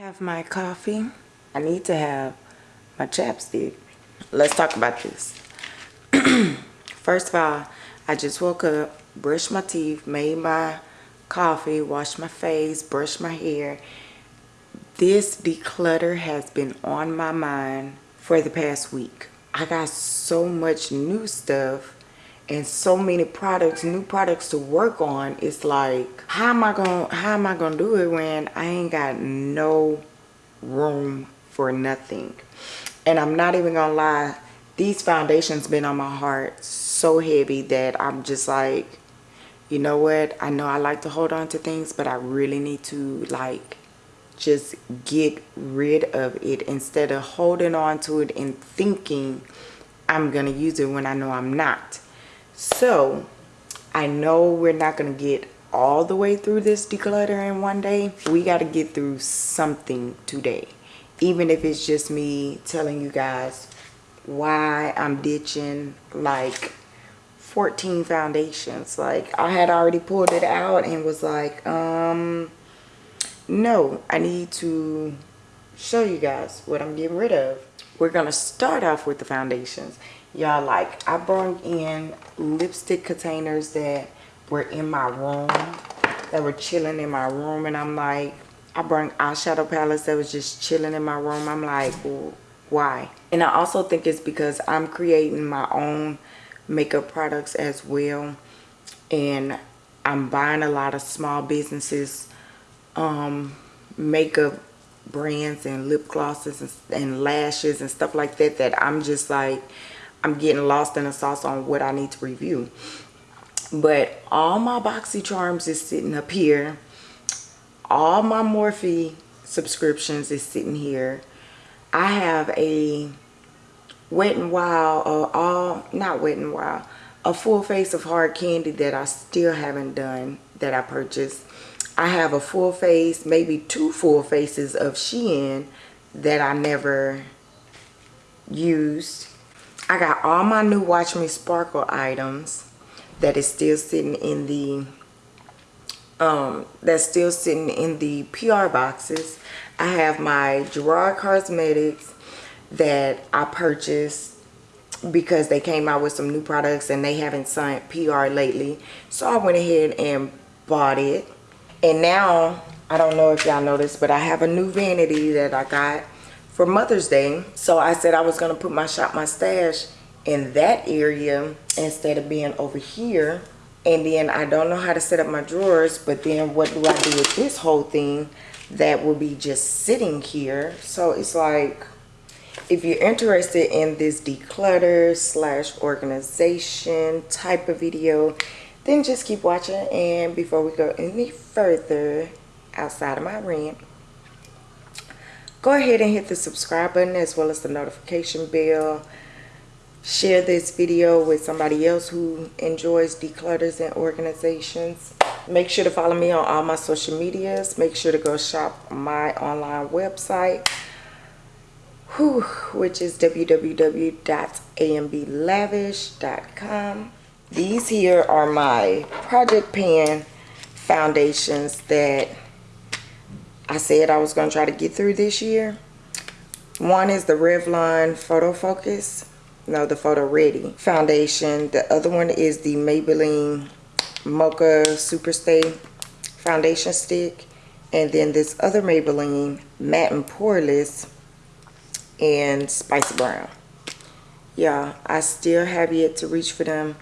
have my coffee. I need to have my chapstick. Let's talk about this. First of all, I just woke up, brushed my teeth, made my coffee, washed my face, brushed my hair. This declutter has been on my mind for the past week. I got so much new stuff and so many products new products to work on it's like how am i gonna how am i gonna do it when i ain't got no room for nothing? And i'm not even gonna lie these foundations been on my heart so heavy that i'm just like you know what? I know i like to hold on to things but i really need to like just get rid of it. Instead of holding on to it and thinking i'm gonna use it when i know i'm not so I know we're not going to get all the way through this declutter in one day. We got to get through something today. Even if it's just me telling you guys why I'm ditching like 14 foundations. Like I had already pulled it out and was like, um, no, I need to show you guys what I'm getting rid of. We're going to start off with the foundations y'all like i brought in lipstick containers that were in my room that were chilling in my room and i'm like i brought eyeshadow palettes that was just chilling in my room. I'm like why? And i also think it's because i'm creating my own makeup products as well and i'm buying a lot of small businesses um makeup brands and lip glosses and, and lashes and stuff like that that i'm just like I'm getting lost in the sauce on what I need to review. But all my BoxyCharms is sitting up here. All my Morphe subscriptions is sitting here. I have a Wet n Wild, or all, not Wet n Wild, a full face of hard candy that I still haven't done that I purchased. I have a full face, maybe two full faces of Shein that I never used I got all my new Watch Me Sparkle items that is still sitting in the um that's still sitting in the PR boxes. I have my Gerard Cosmetics that I purchased because they came out with some new products and they haven't signed PR lately. So I went ahead and bought it. And now, I don't know if y'all noticed, but I have a new vanity that I got for Mother's Day. So I said I was going to put my shop, my stash in that area instead of being over here. And then I don't know how to set up my drawers, but then what do I do with this whole thing that will be just sitting here? So it's like, if you're interested in this declutter slash organization type of video, then just keep watching. And before we go any further outside of my rant, go ahead and hit the subscribe button as well as the notification bell. Share this video with somebody else who enjoys declutters and organizations. Make sure to follow me on all my social medias. Make sure to go shop my online website whew, which is www.amblavish.com these here are my project pan foundations that I said I was going to try to get through this year. One is the Revlon Photo Focus. No, the Photo Ready foundation. The other one is the Maybelline Mocha Superstay foundation stick. And then this other Maybelline Matte and Poreless and Spicy Brown. Yeah, I still have yet to reach for them.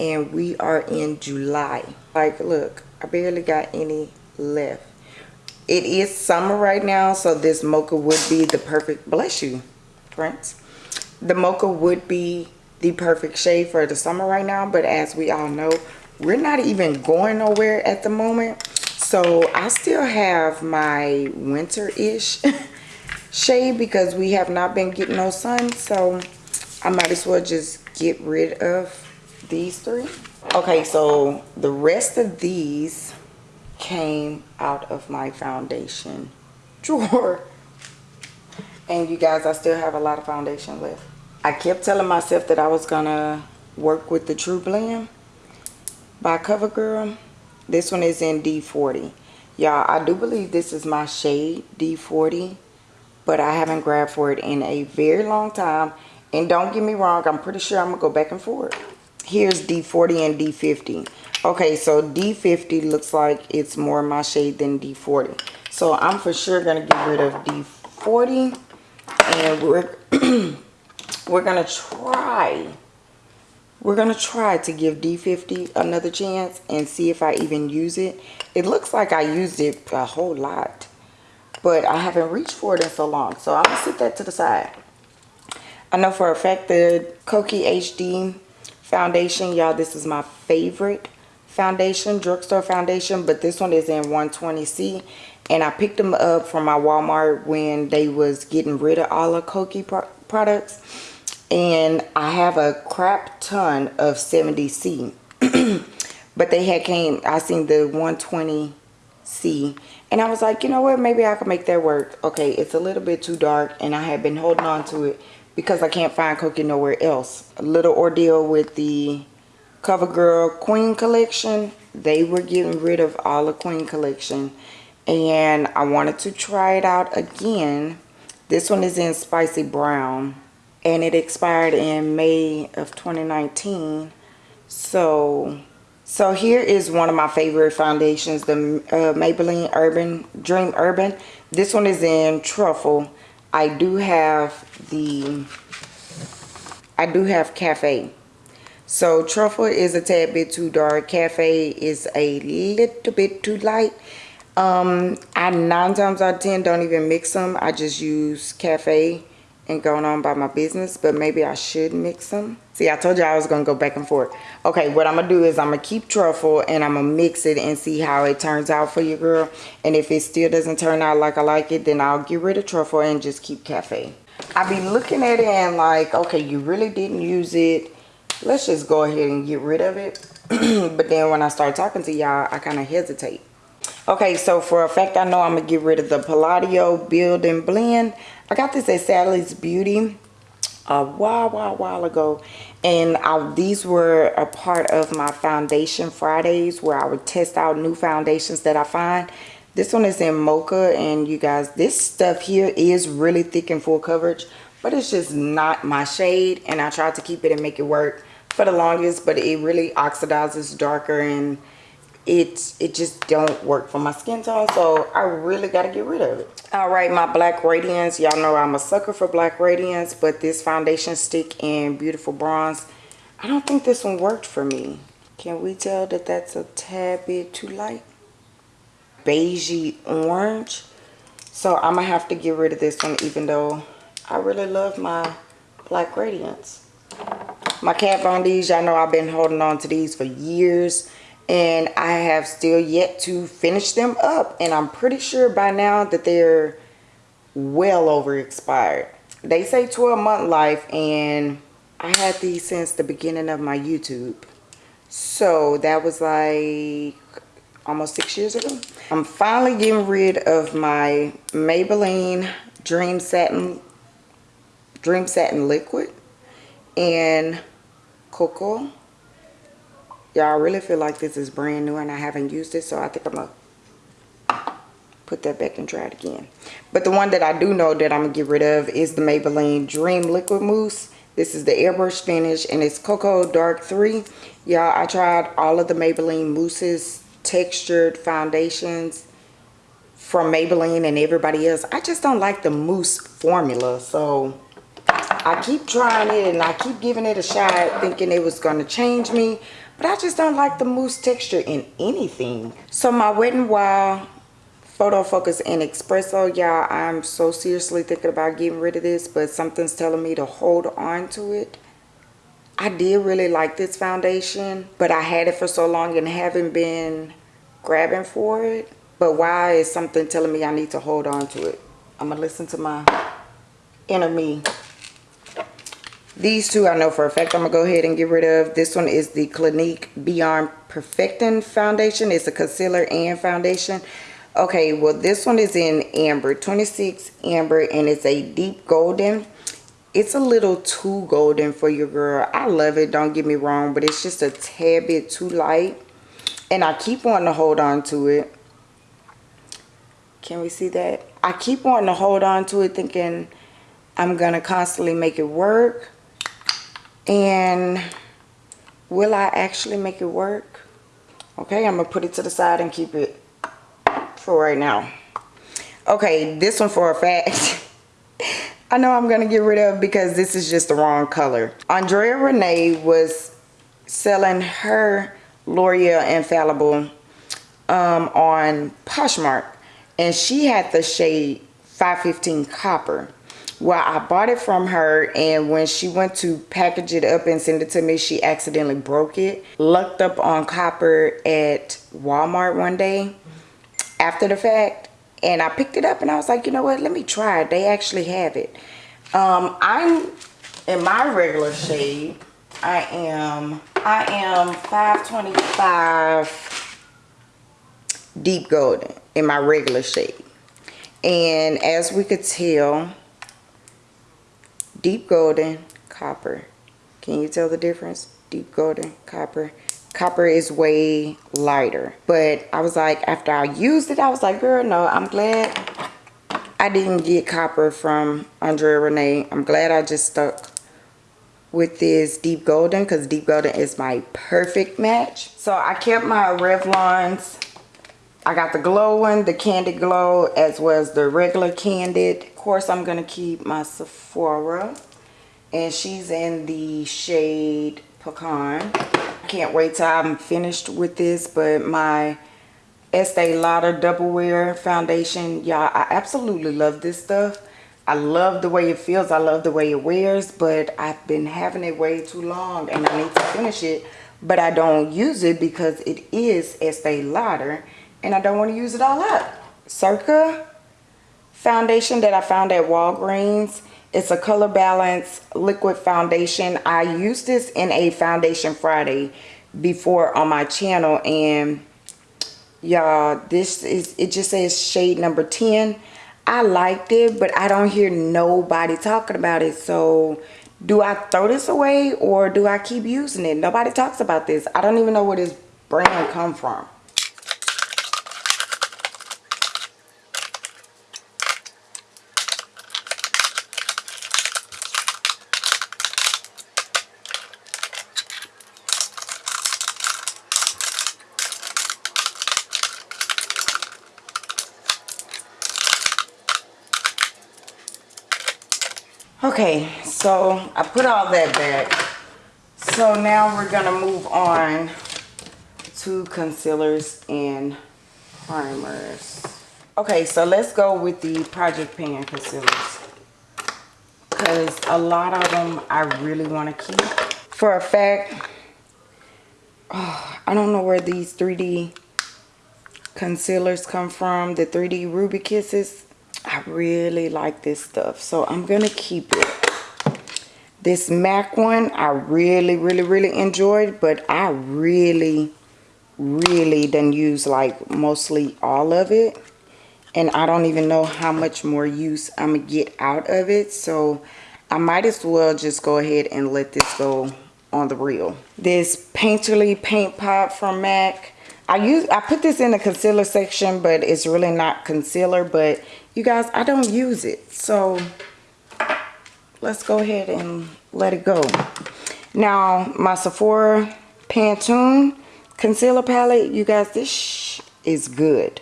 And we are in July. Like, look, I barely got any left it is summer right now so this mocha would be the perfect bless you friends the mocha would be the perfect shade for the summer right now but as we all know we're not even going nowhere at the moment. So i still have my winter-ish shade because we have not been getting no sun so i might as well just get rid of these three. Okay so the rest of these came out of my foundation drawer. And you guys, I still have a lot of foundation left. I kept telling myself that I was to work with the True Blend by CoverGirl. This one is in D40. Y'all, I do believe this is my shade D40, but I haven't grabbed for it in a very long time. And don't get me wrong, I'm pretty sure I'm to go back and forth. Here's D40 and D50. Okay, so D50 looks like it's more my shade than D40. So I'm for sure to get rid of D40. And we're, we're to try we're to try to give D50 another chance and see if I even use it. It looks like I used it a whole lot, but I haven't reached for it in so long. So I'm to sit that to the side. I know for a fact the Kokie HD foundation, y'all, this is my favorite foundation, drugstore foundation, but this one is in 120C. And I picked them up from my Walmart when they was getting rid of all the Kokie pro products. And I have a crap ton of 70C but they had came I seen the 120C and I was like you know what? Maybe I can make that work. Okay it's a little bit too dark and I have been holding on to it because I can't find Kokie nowhere else. A little ordeal with the CoverGirl Queen collection. They were getting rid of all the Queen collection. And I wanted to try it out again. This one is in spicy brown. And it expired in May of 2019 so so here is one of my favorite foundations the uh, Maybelline Urban Dream Urban. This one is in truffle. I do have the I do have cafe so truffle is a tad bit too dark. Cafe is a little bit too light. Um I nine times out of ten don't even mix them. I just use cafe and going on by my business but maybe I should mix them. See I told you I was gonna go back and forth. Okay what I'm gonna do is I'm gonna keep truffle and I'm gonna mix it and see how it turns out for you girl. And if it still doesn't turn out like I like it then I'll get rid of truffle and just keep cafe. I be looking at it and like okay you really didn't use it let's just go ahead and get rid of it but then when I start talking to y'all I kind of hesitate okay so for a fact I know I'm gonna get rid of the Palladio build and blend I got this at Sally's Beauty a while, while, while ago. And I, these were a part of my Foundation Fridays where I would test out new foundations that I find. This one is in Mocha and you guys, this stuff here is really thick and full coverage. But it's just not my shade and I tried to keep it and make it work for the longest. But it really oxidizes darker and it it just don't work for my skin tone so i really got to get rid of it. All right my black radiance. Y'all know i'm a sucker for black radiance but this foundation stick in beautiful bronze i don't think this one worked for me. Can we tell that that's a tad bit too light? Beigey orange. So i'm gonna have to get rid of this one even though i really love my black radiance my Kat Von D's y'all know i've been holding on to these for years and I have still yet to finish them up and I'm pretty sure by now that they're well over expired. They say 12 month life and I had these since the beginning of my YouTube. So that was like almost six years ago. I'm finally getting rid of my Maybelline Dream Satin Dream Satin Liquid and Cocoa Y'all, really feel like this is brand new and I haven't used it. So I think I'm going to put that back and try it again. But the one that I do know that I'm going to get rid of is the Maybelline Dream Liquid Mousse. This is the airbrush finish and it's Cocoa Dark 3. Y'all, I tried all of the Maybelline mousses, textured foundations from Maybelline and everybody else. I just don't like the mousse formula. So I keep trying it and I keep giving it a shot thinking it was going to change me. But I just don't like the mousse texture in anything. So my Wet n Wild Photo Focus and Espresso, y'all, I'm so seriously thinking about getting rid of this, but something's telling me to hold on to it. I did really like this foundation, but I had it for so long and haven't been grabbing for it. But why is something telling me I need to hold on to it? I'm going to listen to my inner me. These two I know for a fact I'm going to go ahead and get rid of. This one is the Clinique Beyond Perfecting Foundation. It's a concealer and foundation. Okay, well this one is in Amber, 26 Amber, and it's a deep golden. It's a little too golden for your girl. I love it, don't get me wrong, but it's just a tad bit too light. And I keep wanting to hold on to it. Can we see that? I keep wanting to hold on to it thinking I'm going to constantly make it work. And will I actually make it work? Okay, I'm going to put it to the side and keep it for right now. Okay, this one for a fact. I know I'm going to get rid of because this is just the wrong color. Andrea Renee was selling her L'Oreal Infallible um, on Poshmark. And she had the shade 515 Copper. Well, I bought it from her and when she went to package it up and send it to me, she accidentally broke it. Lucked up on copper at Walmart one day after the fact and I picked it up and I was like, you know what, let me try it. They actually have it. Um, I'm in my regular shade. I am, I am 525 deep golden in my regular shade. And as we could tell, deep golden, copper. Can you tell the difference? Deep golden, copper. Copper is way lighter. But I was like, after I used it, I was like, girl, no, I'm glad I didn't get copper from Andrea Renee. I'm glad I just stuck with this deep golden because deep golden is my perfect match. So I kept my Revlons I got the glow one, the Candid Glow, as well as the regular Candid. Of course, I'm going to keep my Sephora. And she's in the shade Pecan. I can't wait till I'm finished with this, but my Estee Lauder Double Wear Foundation, y'all, I absolutely love this stuff. I love the way it feels. I love the way it wears, but I've been having it way too long and I need to finish it. But I don't use it because it is Estee Lauder and I don't want to use it all up. Circa foundation that I found at Walgreens. It's a color balance liquid foundation. I used this in a foundation Friday before on my channel and y'all this is it just says shade number 10 i liked it but i don't hear nobody talking about it so do i throw this away or do i keep using it nobody talks about this i don't even know where this brand come from Okay, so I put all that back. So now we're to move on to concealers and primers. Okay, so let's go with the Project Pan concealers. Because a lot of them I really want to keep. For a fact, oh, I don't know where these 3D concealers come from. The 3D Ruby Kisses. I really like this stuff. So I'm going to keep it. This MAC one, I really, really, really enjoyed. But I really, really done use like mostly all of it. And I don't even know how much more use I'm going to get out of it. So I might as well just go ahead and let this go on the reel. This Painterly Paint Pot from MAC. I use I put this in the concealer section, but it's really not concealer. But you guys, I don't use it. So let's go ahead and let it go. Now, my Sephora Pantone concealer palette, you guys, this is good.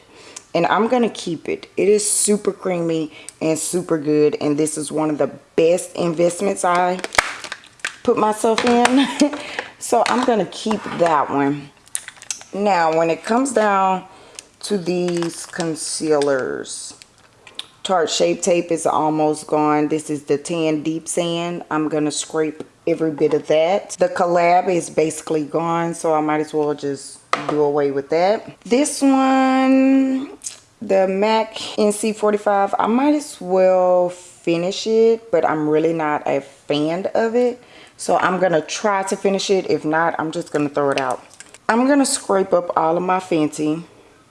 And I'm to keep it. It is super creamy and super good. And this is one of the best investments I put myself in. so I'm to keep that one. Now, when it comes down to these concealers, Tarte Shape Tape is almost gone. This is the Tan Deep Sand. I'm going to scrape every bit of that. The collab is basically gone, so I might as well just do away with that. This one, the MAC NC45, I might as well finish it, but I'm really not a fan of it. So I'm going to try to finish it. If not, I'm just going to throw it out. I'm going to scrape up all of my Fenty.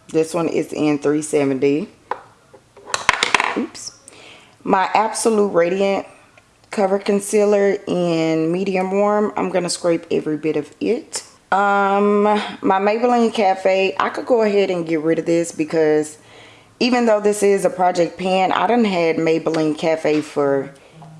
This one is in 370. Oops. My Absolute Radiant Cover Concealer in Medium Warm. I'm going to scrape every bit of it. Um, my Maybelline Cafe. I could go ahead and get rid of this because even though this is a project pan, I done had Maybelline Cafe for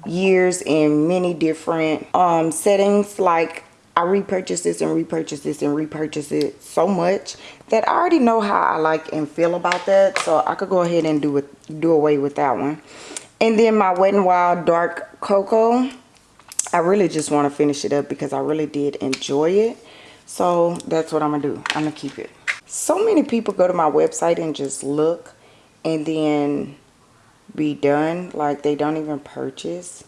years in many different um, settings. Like I repurchased this and repurchased this and repurchased it so much that I already know how I like and feel about that. So I could go ahead and do it, do away with that one. And then my Wet n Wild Dark Cocoa. I really just want to finish it up because I really did enjoy it. So that's what I'm going to do. I'm going to keep it. So many people go to my website and just look and then be done. Like they don't even purchase.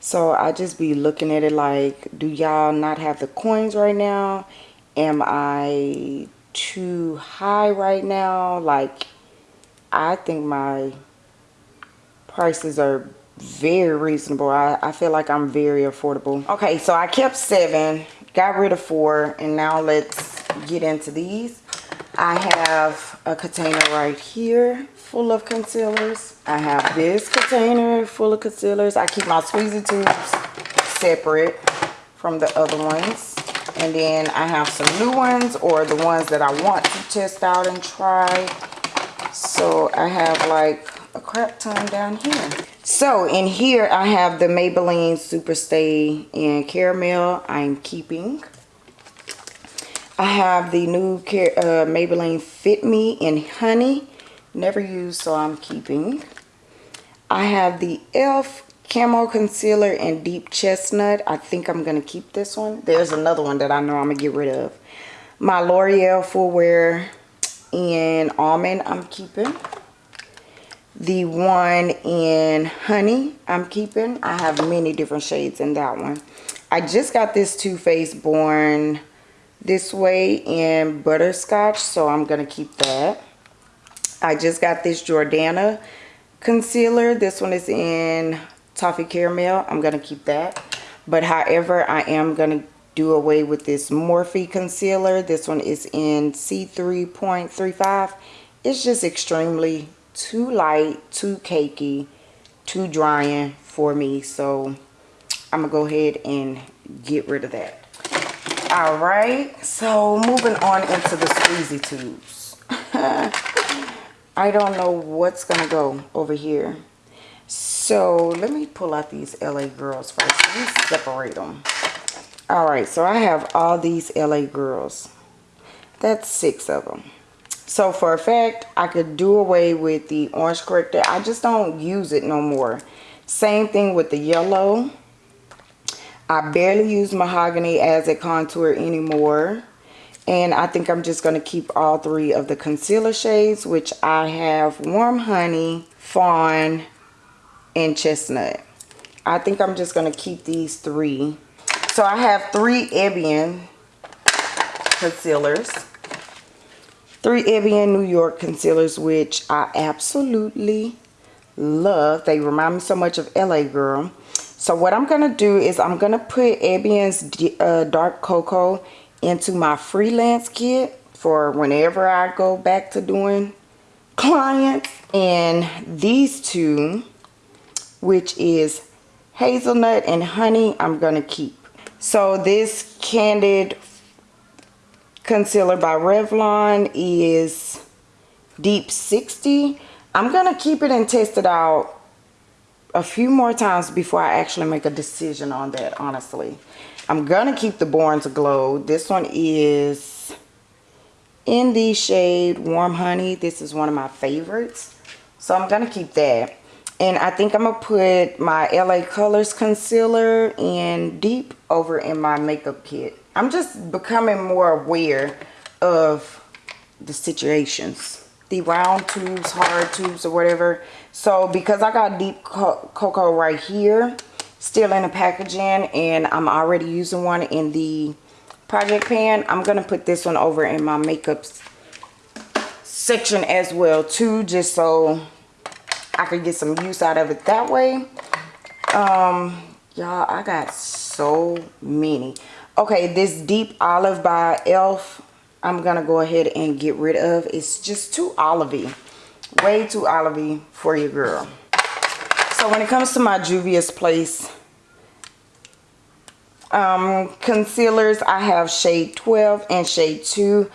So I just be looking at it like, do y'all not have the coins right now? Am I too high right now? Like, I think my prices are very reasonable. I, I feel like I'm very affordable. Okay, so I kept seven, got rid of four, and now let's get into these. I have a container right here full of concealers. I have this container full of concealers. I keep my squeezy tubes separate from the other ones. And then I have some new ones or the ones that I want to test out and try. So I have like a crap ton down here. So in here I have the Maybelline Super Stay in Caramel I'm keeping. I have the new uh, Maybelline Fit Me in Honey. Never used so I'm keeping. I have the e.l.f. Camo Concealer in Deep Chestnut. I think I'm going to keep this one. There's another one that I know I'm going to get rid of. My L'Oreal Full Wear in Almond I'm keeping the one in honey i'm keeping i have many different shades in that one i just got this Too Faced born this way in butterscotch so i'm gonna keep that i just got this jordana concealer this one is in toffee caramel i'm gonna keep that but however i am gonna do away with this morphe concealer this one is in c3.35 it's just extremely too light, too cakey, too drying for me. So I'm going to go ahead and get rid of that. All right. So moving on into the squeezy tubes. I don't know what's going to go over here. So let me pull out these LA girls first. Let me separate them. All right. So I have all these LA girls. That's six of them. So for a fact, I could do away with the orange corrector. I just don't use it no more. Same thing with the yellow. I barely use mahogany as a contour anymore. And I think I'm just going to keep all three of the concealer shades, which I have Warm Honey, Fawn, and Chestnut. I think I'm just going to keep these three. So I have three Evian concealers three Evian New York concealers, which I absolutely love. They remind me so much of LA Girl. So what I'm going to do is I'm going to put Evian's uh, Dark Cocoa into my freelance kit for whenever I go back to doing clients. And these two, which is hazelnut and honey, I'm going to keep. So this Candid concealer by Revlon is deep 60 i'm gonna keep it and test it out a few more times before i actually make a decision on that honestly. I'm gonna keep the born to glow. This one is in the shade warm honey. This is one of my favorites. So i'm gonna keep that and i think i'm gonna put my la colors concealer in deep over in my makeup kit I'm just becoming more aware of the situations. The round tubes, hard tubes, or whatever. So because I got deep co cocoa right here, still in the packaging, and I'm already using one in the project pan, I'm going to put this one over in my makeup section as well too, just so I could get some use out of it that way. Um, y'all, I got so many. Okay, this deep olive by e.l.f. I'm going to go ahead and get rid of. It's just too olivey. Way too olivey for your girl. So when it comes to my Juvia's Place um, concealers, I have shade 12 and shade 2.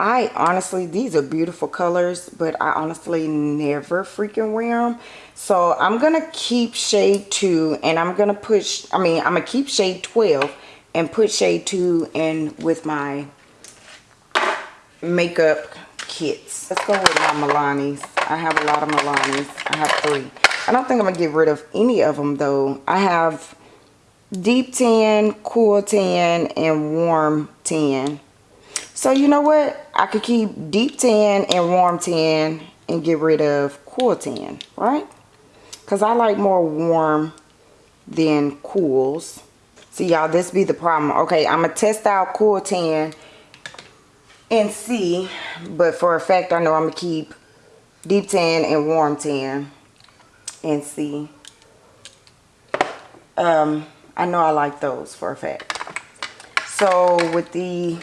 I honestly, these are beautiful colors, but I honestly never freaking wear them. So I'm going to keep shade 2 and I'm going to push, I mean, I'm going to keep shade 12 and put shade 2 in with my makeup kits. Let's go with my Milani's. I have a lot of Milani's. I have three. I don't think I'm going to get rid of any of them though. I have deep tan, cool tan, and warm tan. So you know what? I could keep deep tan and warm tan and get rid of cool tan, right? Because I like more warm than cools. See y'all, this be the problem. Okay, I'm going to test out cool tan and see. But for a fact, I know I'm going to keep deep tan and warm tan and see. Um, I know I like those for a fact. So with the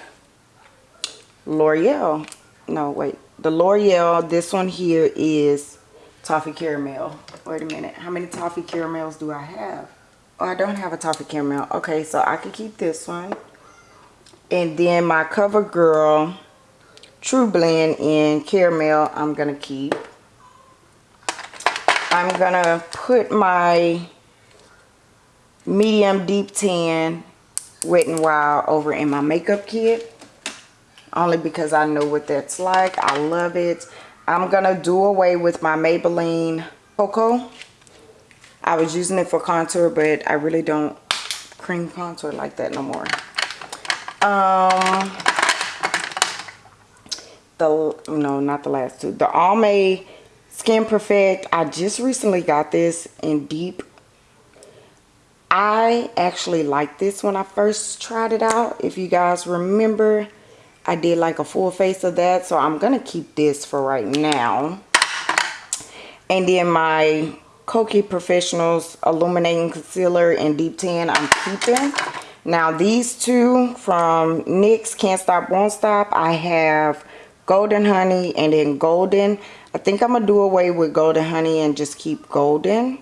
L'Oreal, no wait, the L'Oreal, this one here is toffee caramel. Wait a minute, how many toffee caramels do I have? Oh, I don't have a toffee caramel. Okay, so I can keep this one. And then my CoverGirl True Blend in caramel, I'm going to keep. I'm going to put my medium deep tan wet and wild over in my makeup kit only because I know what that's like. I love it. I'm gonna do away with my Maybelline Cocoa. I was using it for contour but I really don't cream contour like that no more. Um the no not the last two. The Almay Skin Perfect. I just recently got this in deep. I actually liked this when I first tried it out. If you guys remember, I did like a full face of that. So I'm going to keep this for right now. And then my Kokie Professionals Illuminating Concealer in Deep Tan I'm keeping. Now these two from NYX Can't Stop Won't Stop. I have Golden Honey and then Golden. I think I'm going to do away with Golden Honey and just keep Golden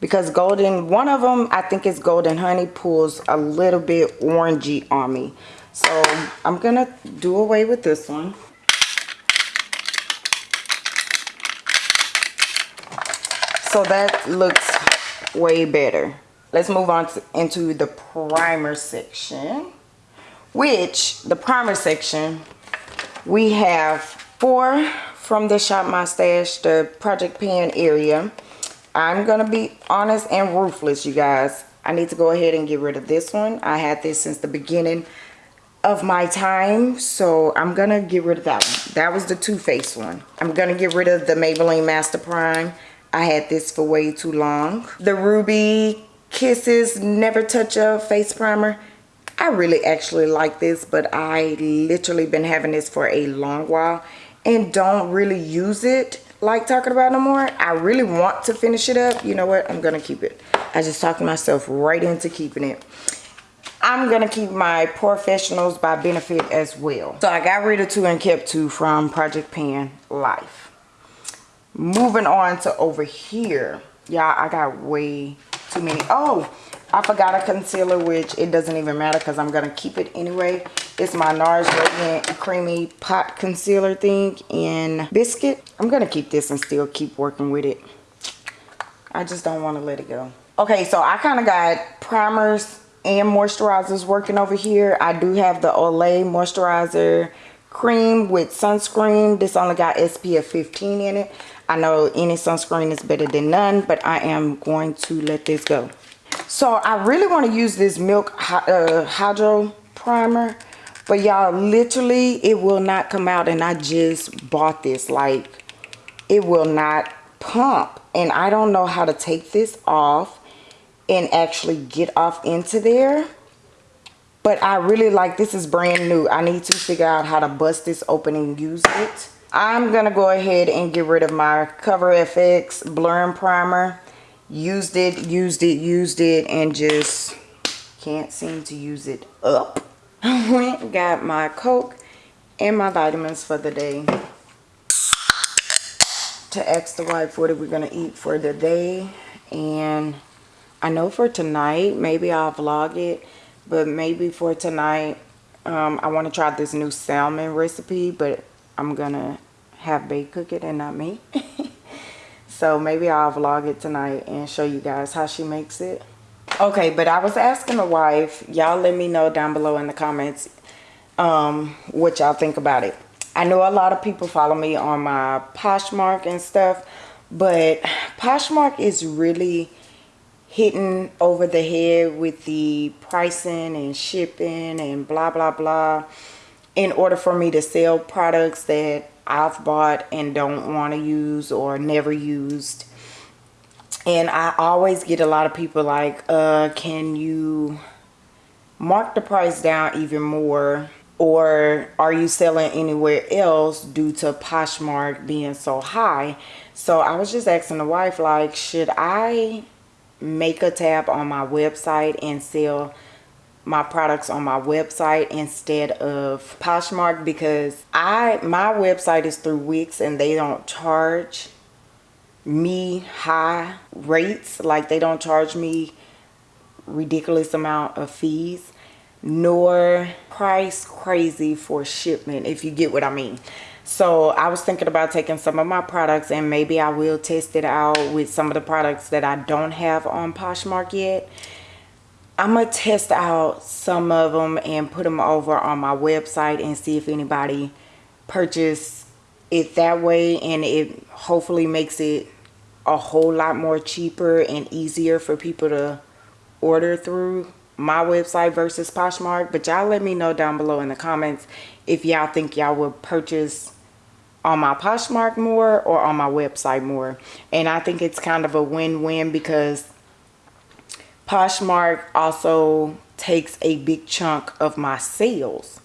because golden one of them i think is golden honey pulls a little bit orangey on me so i'm gonna do away with this one so that looks way better let's move on to, into the primer section which the primer section we have four from the shop my stash the project pan area I'm going to be honest and ruthless, you guys. I need to go ahead and get rid of this one. I had this since the beginning of my time. So I'm to get rid of that one. That was the Too Faced one. I'm to get rid of the Maybelline Master Prime. I had this for way too long. The Ruby Kisses Never Touch Up Face Primer. I really actually like this, but I literally been having this for a long while and don't really use it like talking about no more i really want to finish it up you know what i'm gonna keep it i just talked myself right into keeping it i'm gonna keep my POREfessionals by benefit as well so i got rid of two and kept two from project pan life moving on to over here y'all i got way too many oh I forgot a concealer, which it doesn't even matter because I'm going to keep it anyway. It's my NARS Radiant Creamy Pot Concealer thing in Biscuit. I'm going to keep this and still keep working with it. I just don't want to let it go. Okay, so I kind of got primers and moisturizers working over here. I do have the Olay Moisturizer Cream with sunscreen. This only got SPF 15 in it. I know any sunscreen is better than none, but I am going to let this go. So I really want to use this Milk uh, Hydro Primer. But y'all, literally, it will not come out. And I just bought this. Like, it will not pump. And I don't know how to take this off and actually get off into there. But I really like, this is brand new. I need to figure out how to bust this open and use it. I'm to go ahead and get rid of my Cover FX Blurring Primer used it used it used it and just can't seem to use it up I went got my coke and my vitamins for the day to ask the wife what are we gonna eat for the day and I know for tonight maybe I'll vlog it but maybe for tonight Um, I want to try this new salmon recipe, but I'm gonna have Bae cook it and not me. so maybe I'll vlog it tonight and show you guys how she makes it. Okay, but I was asking the wife, y'all let me know down below in the comments um, what y'all think about it. I know a lot of people follow me on my Poshmark and stuff, but Poshmark is really hitting over the head with the pricing and shipping and blah blah blah in order for me to sell products that I've bought and don't want to use or never used. And I always get a lot of people like uh can you mark the price down even more? Or are you selling anywhere else due to Poshmark being so high? So I was just asking the wife like should I make a tab on my website and sell my products on my website instead of Poshmark because I my website is through Wix and they don't charge me high rates. Like they don't charge me ridiculous amount of fees nor price crazy for shipment if you get what I mean so I was thinking about taking some of my products and maybe I will test it out with some of the products that I don't have on Poshmark yet. I'm gonna test out some of them and put them over on my website and see if anybody purchase it that way and it hopefully makes it a whole lot more cheaper and easier for people to order through my website versus Poshmark. But y'all let me know down below in the comments if y'all think y'all would purchase on my Poshmark more or on my website more and I think it's kind of a win-win because Poshmark also takes a big chunk of my sales.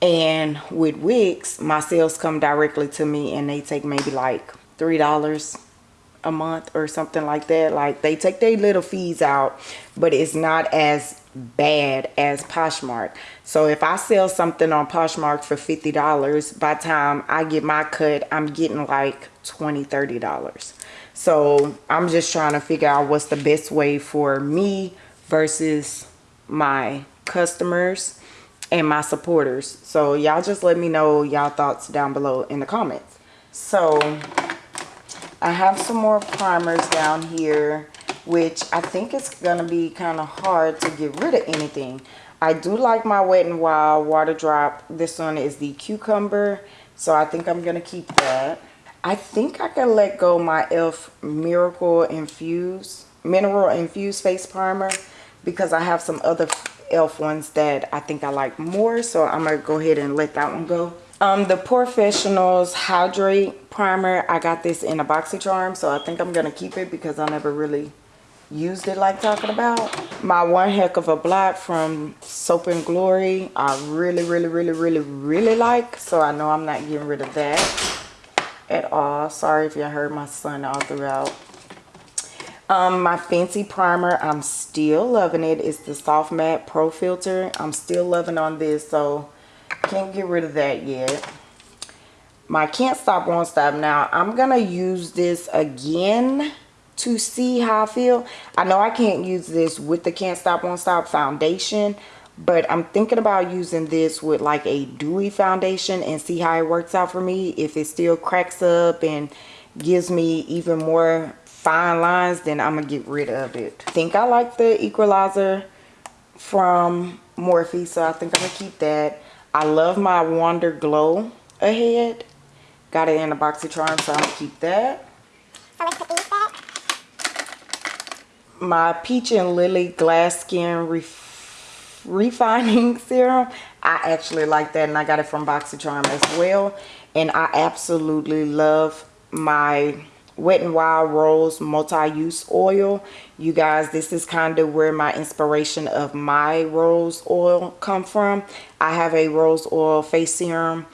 And with Wix, my sales come directly to me and they take maybe like $3 a month or something like that. Like they take their little fees out, but it's not as bad as Poshmark. So if I sell something on Poshmark for $50, by time I get my cut, I'm getting like $20, $30. So I'm just trying to figure out what's the best way for me versus my customers and my supporters. So y'all just let me know y'all thoughts down below in the comments. So I have some more primers down here, which I think it's to be kind of hard to get rid of anything. I do like my Wet n Wild water drop. This one is the cucumber. So I think I'm to keep that. I think I can let go my e.l.f. Miracle Infuse, Mineral Infused Face Primer because I have some other e.l.f. ones that I think I like more. So I'm to go ahead and let that one go. Um, the POREfessionals Hydrate Primer, I got this in a BoxyCharm. So I think I'm to keep it because I never really used it like talking about. My One Heck of a Blot from Soap and Glory, I really, really, really, really, really like. So I know I'm not getting rid of that at all. Sorry if you heard my son all throughout. Um, my Fenty Primer, I'm still loving it. It's the Soft Matte Pro Filt'r. I'm still loving on this, so can't get rid of that yet. My Can't Stop, Won't Stop. Now, I'm to use this again to see how I feel. I know I can't use this with the Can't Stop, Won't Stop foundation, but I'm thinking about using this with like a dewy foundation and see how it works out for me. If it still cracks up and gives me even more fine lines then I'm gonna get rid of it. I think I like the equalizer from Morphe so I think I'm gonna keep that. I love my Wonderglow ahead. Got it in a BoxyCharm so I'm gonna keep that so let's put these back my Peach and Lily Glass Skin Ref refining serum. I actually like that and i got it from boxycharm as well. And i absolutely love my wet n wild rose multi-use oil. You guys this is kind of where my inspiration of my rose oil come from. I have a rose oil face serum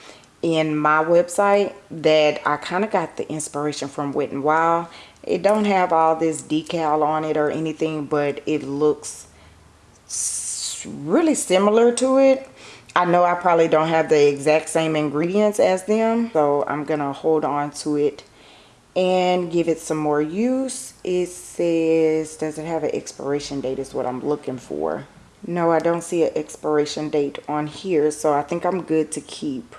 in my website that i kind of got the inspiration from wet n wild it don't have all this decal on it or anything but it looks really similar to it. I know I probably don't have the exact same ingredients as them. So I'm to hold on to it and give it some more use. It says, does it have an expiration date is what I'm looking for. no i don't see an expiration date on here so i think i'm good to keep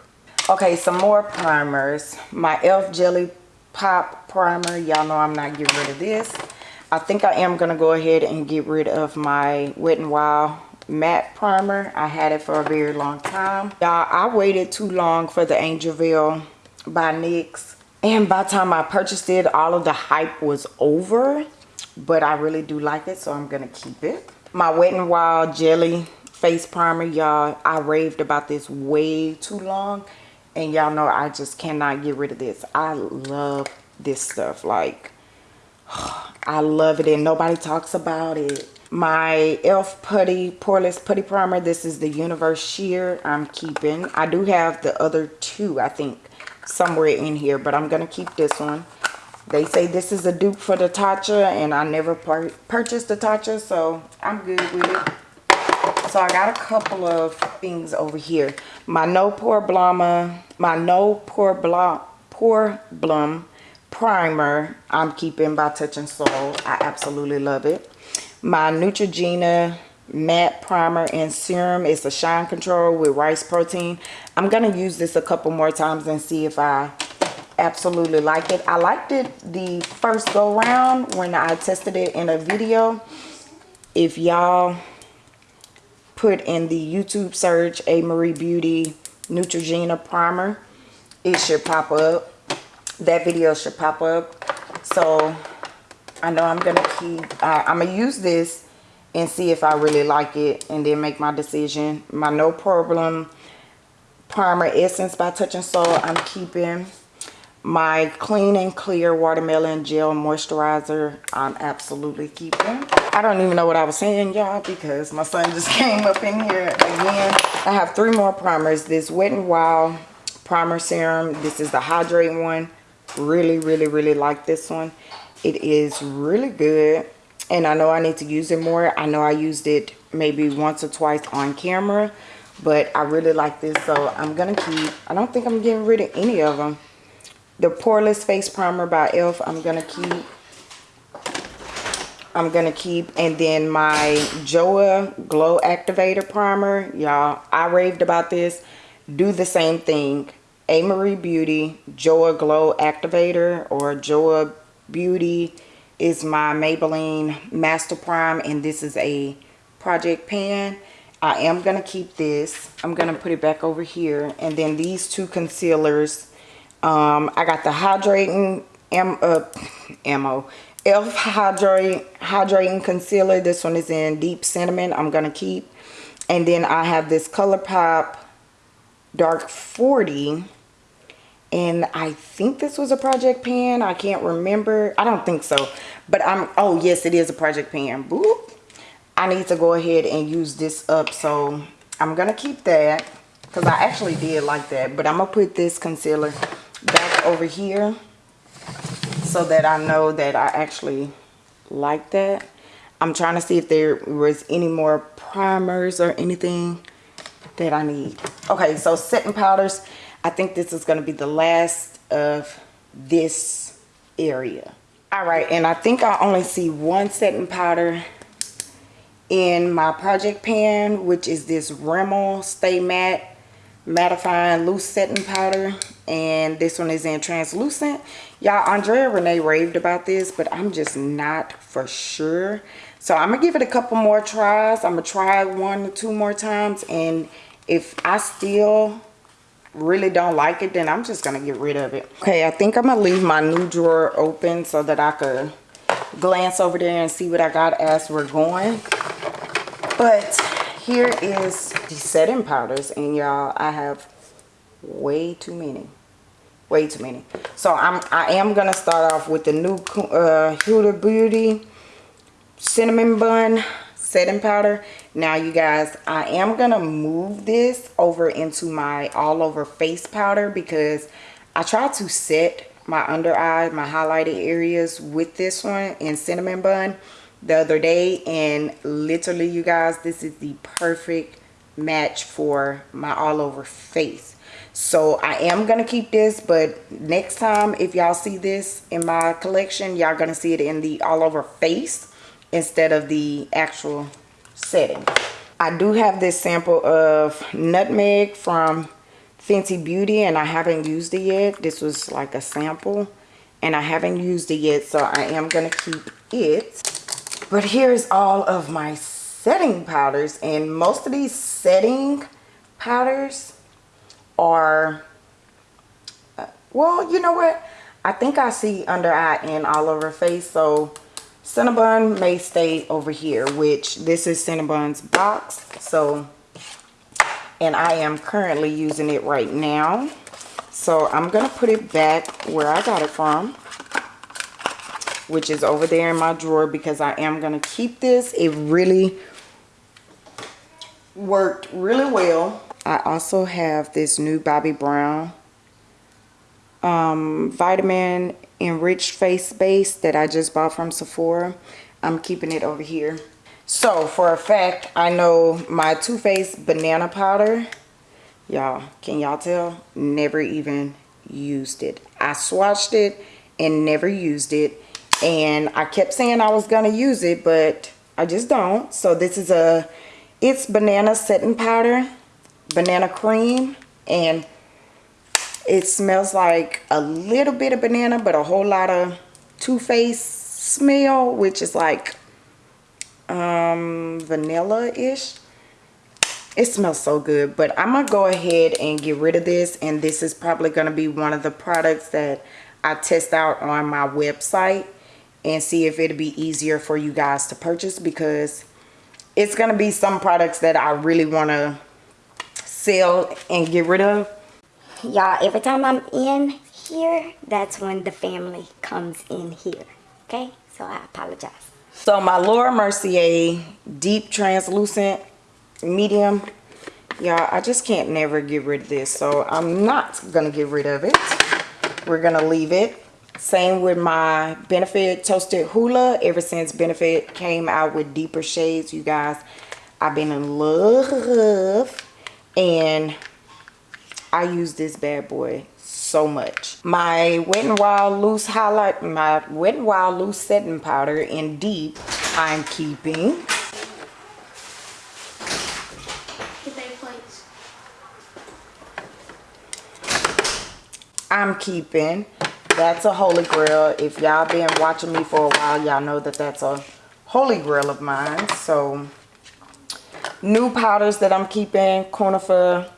okay some more primers my elf jelly pop primer. Y'all know i'm not getting rid of this. I think i am gonna go ahead and get rid of my wet and wild matte primer. I had it for a very long time. Y'all i waited too long for the angel veil by nyx and by the time i purchased it all of the hype was over but i really do like it so i'm gonna keep it. My wet and wild jelly face primer y'all i raved about this way too long and y'all know i just cannot get rid of this. I love this stuff like i love it and nobody talks about it. My elf putty poreless putty primer this is the universal sheer i'm keeping. I do have the other two i think somewhere in here but i'm gonna keep this one. They say this is a dupe for the tatcha and i never purchased the tatcha so i'm good with it so i got a couple of things over here. My no pore blama my no pore blom pore blum primer i'm keeping by Touch in Sol i absolutely love it. My Neutrogena matte primer and serum is a shine control with rice protein. I'm gonna use this a couple more times and see if i absolutely like it. I liked it the first go round when i tested it in a video. If y'all put in the youtube search a marie beauty neutrogena primer it should pop up. That video should pop up. So I know I'm gonna keep uh, I'm gonna use this and see if I really like it and then make my decision. My no problem primer essence by Touch in Sol I'm keeping. My clean and clear watermelon gel moisturizer I'm absolutely keeping I don't even know what I was saying y'all because my son just came up in here again. I have three more primers this wet and wild primer serum. This is the Hydrate one. Really really really like this one. It is really good and i know i need to use it more. I know i used it maybe once or twice on camera but i really like this so i'm gonna keep i don't think i'm getting rid of any of them the poreless face primer by elf i'm gonna keep i'm gonna keep and then my joa glow activator primer y'all i raved about this do the same thing a marie beauty joa glow activator or joa Beauty is my Maybelline Master Prime and this is a project pan. I am going to keep this. I'm going to put it back over here. And then these two concealers. Um, I got the Hydrating M uh, Ammo. e.l.f. Hydrate, Hydrating Concealer. This one is in Deep Cinnamon. I'm going to keep. And then I have this ColourPop Dark 40 and I think this was a project pan. I can't remember. I don't think so. But I'm, oh yes, it is a project pan. Boop. I need to go ahead and use this up. So I'm going to keep that because I actually did like that. But I'm going to put this concealer back over here so that I know that I actually like that. I'm trying to see if there was any more primers or anything that I need. Okay, so setting powders. I think this is going to be the last of this area. All right, and I think I only see one setting powder in my project pan, which is this Rimmel Stay Matte Mattifying Loose Setting Powder. And this one is in translucent. Y'all, Andrea Renee raved about this, but I'm just not for sure. So I'm going to give it a couple more tries. I'm going to try one or two more times. And if I still really don't like it then i'm just gonna get rid of it okay i think i'm gonna leave my new drawer open so that i could glance over there and see what i got as we're going but here is the setting powders and y'all i have way too many way too many. So i'm i am gonna start off with the new uh huda beauty cinnamon bun setting powder. Now you guys i am gonna move this over into my all over face powder because i try to set my under eye my highlighted areas with this one in cinnamon bun the other day. And literally you guys this is the perfect match for my all over face so i am gonna keep this but next time if y'all see this in my collection y'all gonna see it in the all over face instead of the actual setting I do have this sample of nutmeg from Fenty Beauty and I haven't used it yet. This was like a sample and I haven't used it yet so I am going to keep it. But here's all of my setting powders and most of these setting powders are, uh, well you know what, I think I see under eye and all over face. So Cinnabon may stay over here which this is Cinnabon's box. So and I am currently using it right now. So I'm gonna put it back where I got it from which is over there in my drawer because I am gonna keep this. It really worked really well I also have this new Bobbi Brown um, vitamin enriched face base that I just bought from Sephora. I'm keeping it over here. So for a fact I know my Too Faced banana powder y'all can y'all tell? Never even used it. I swatched it and never used it and I kept saying I was gonna use it but I just don't. So this is a it's banana setting powder banana cream and it smells like a little bit of banana but a whole lot of Too Faced smell which is like um vanilla-ish. It smells so good but i'm gonna go ahead and get rid of this and this is probably to be one of the products that i test out on my website and see if it'll be easier for you guys to purchase because it's to be some products that i really want to sell and get rid of y'all every time i'm in here that's when the family comes in here okay so i apologize so my Laura Mercier deep translucent medium, y'all, I just can't never get rid of this. So I'm not gonna get rid of it. We're gonna leave it. Same with my Benefit Toasted Hoola. Ever since Benefit came out with deeper shades, you guys, I've been in love. And I use this bad boy so much. My Wet n Wild Loose Highlight, my Wet n Wild Loose Setting Powder in Deep, I'm keeping. I'm keeping. That's a holy grail. If y'all been watching me for a while, y'all know that that's a holy grail of mine. So, new powders that I'm keeping. Conifer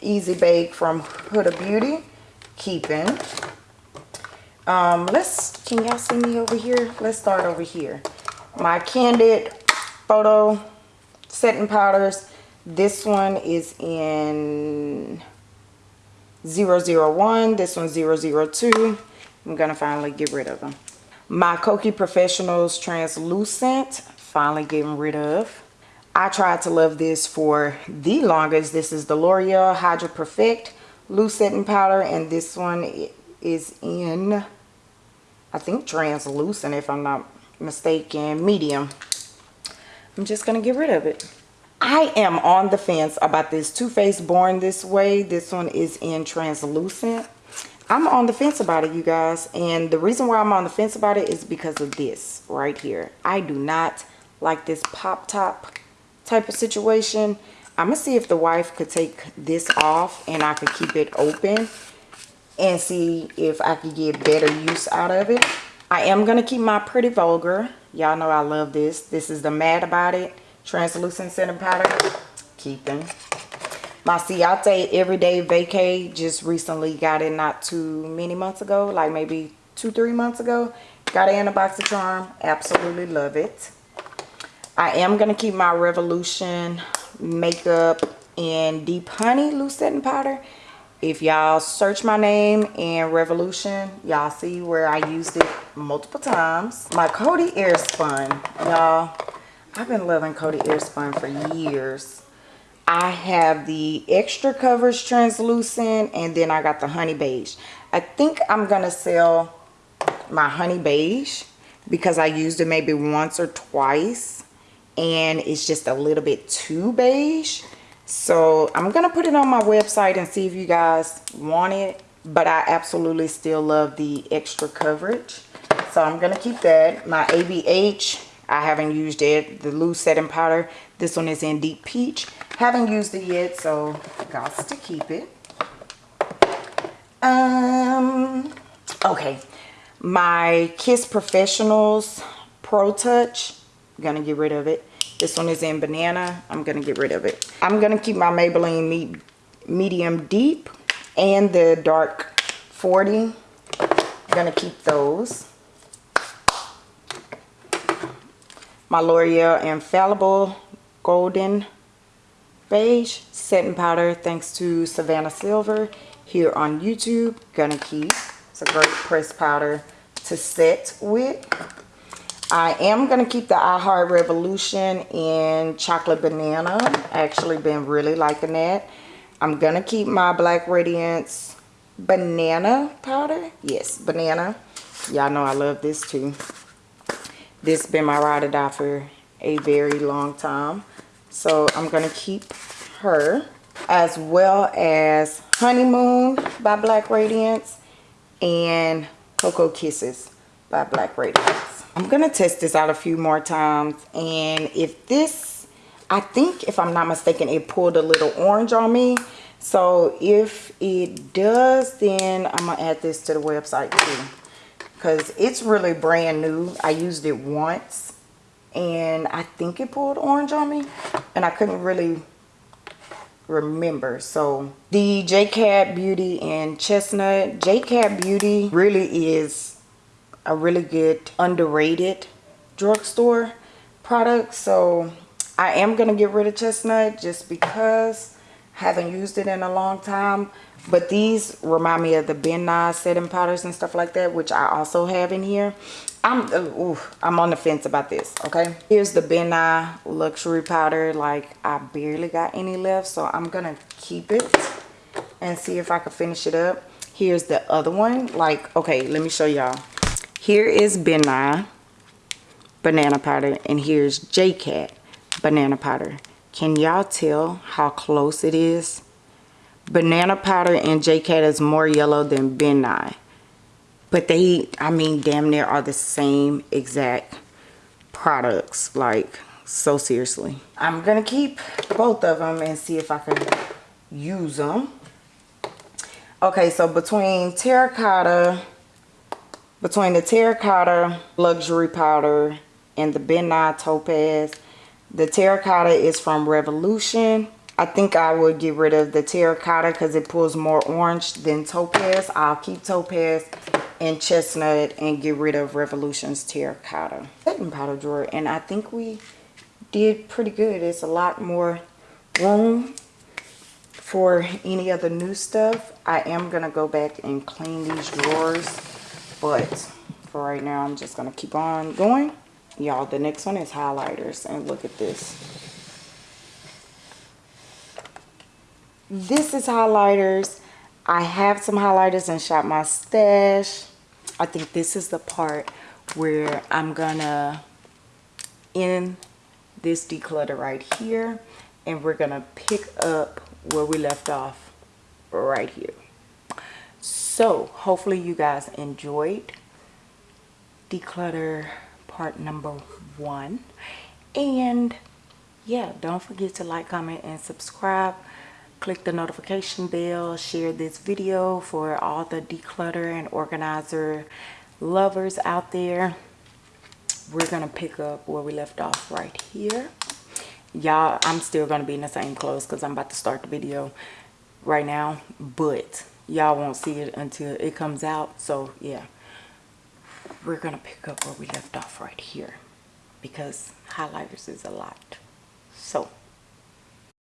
Easy Bake from Huda Beauty keeping. Um, let's, can y'all see me over here? Let's start over here. My Candid Photo Setting Powders. This one is in 001. This one's 002. I'm to finally get rid of them. My Kokie Professionals Translucent. Finally getting rid of. I tried to love this for the longest. This is the L'Oreal Hydra Perfect loose setting powder and this one is in I think translucent if I'm not mistaken medium. I'm just gonna get rid of it. I am on the fence about this. Too Faced Born This Way this one is in translucent. I'm on the fence about it you guys and the reason why I'm on the fence about it is because of this right here. I do not like this pop top type of situation I'm gonna see if the wife could take this off and I could keep it open and see if I could get better use out of it. I am gonna keep my Pretty Vulgar. Y'all know I love this. This is the Mad About It translucent setting powder. Keeping. My Ciate Everyday Vacay just recently got it not too many months ago, like maybe two, three months ago. Got it in a BoxyCharm. Absolutely love it. I am going to keep my Revolution makeup in deep honey loose setting powder. If y'all search my name in revolution y'all see where i used it multiple times. My Coty Airspun y'all. I've been loving Coty Airspun for years. I have the extra coverage translucent and then i got the honey beige. I think i'm gonna sell my honey beige because i used it maybe once or twice and it's just a little bit too beige so i'm gonna put it on my website and see if you guys want it but i absolutely still love the extra coverage so i'm gonna keep that my abh I haven't used it. The loose setting powder. This one is in Deep Peach. Haven't used it yet, so got to keep it. Um, okay. My Kiss Professionals Pro Touch. Gonna get rid of it. This one is in banana. I'm gonna get rid of it. I'm gonna keep my Maybelline Me Medium Deep and the Dark 40. gonna keep those. My L'Oreal Infallible Golden Beige Setting Powder thanks to Savannah Silver here on YouTube. Gonna keep. It's a great press powder to set with. I am going to keep the I Heart Revolution in Chocolate Banana. Actually been really liking that. I'm going to keep my Black Radiance Banana powder. Yes, banana. Y'all know I love this too. This has been my ride or die for a very long time. So I'm going to keep her as well as Honeymoon by Black Radiance and Cocoa Kisses by Black Radiance. I'm going to test this out a few more times and if this, I think if I'm not mistaken, it pulled a little orange on me. So if it does, then I'm going to add this to the website too. Because it's really brand new. I used it once and I think it pulled orange on me and I couldn't really remember so the JCat Beauty and Chestnut JCat Beauty really is a really good underrated drugstore product so I am gonna get rid of Chestnut just because I haven't used it in a long time but these remind me of the Ben Nye setting powders and stuff like that which I also have in here I'm uh, ooh, I'm on the fence about this, okay? Here's the Ben Nye luxury powder. Like I barely got any left, so I'm gonna keep it and see if I can finish it up. Here's the other one. Like, okay, let me show y'all. Here is Ben Nye banana powder, and here's JCat banana powder. Can y'all tell how close it is? Banana powder and JCat is more yellow than Ben Nye but they i mean damn near are the same exact products like so seriously i'm gonna keep both of them and see if i can use them okay so between terracotta between the terracotta luxury powder and the Ben Nye topaz the terracotta is from revolution I think I would get rid of the terracotta because it pulls more orange than topaz. I'll keep topaz and chestnut and get rid of Revolution's terracotta setting powder drawer. And I think we did pretty good. It's a lot more room for any other new stuff. I am going to go back and clean these drawers. But for right now, I'm just going to keep on going. Y'all, the next one is highlighters. And look at this. This is highlighters. I have some highlighters and Shop My Stash. I think this is the part where I'm gonna end this declutter right here and we're gonna pick up where we left off right here. So hopefully you guys enjoyed declutter part number one. And yeah don't forget to like comment and subscribe. Click the notification bell. Share this video for all the declutter and organizer lovers out there. We're gonna pick up where we left off right here. Y'all i'm still gonna be in the same clothes because i'm about to start the video right now but y'all won't see it until it comes out. So yeah. We're gonna pick up where we left off right here because highlighters is a lot. So